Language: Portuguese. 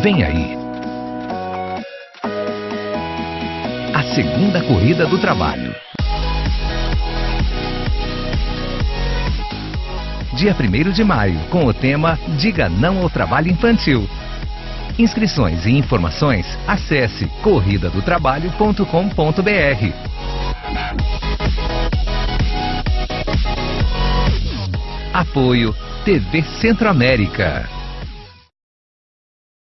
Vem aí. A segunda corrida do trabalho. Dia 1 de maio, com o tema Diga Não ao Trabalho Infantil. Inscrições e informações, acesse corridadotrabalho.com.br. Apoio TV Centro-América.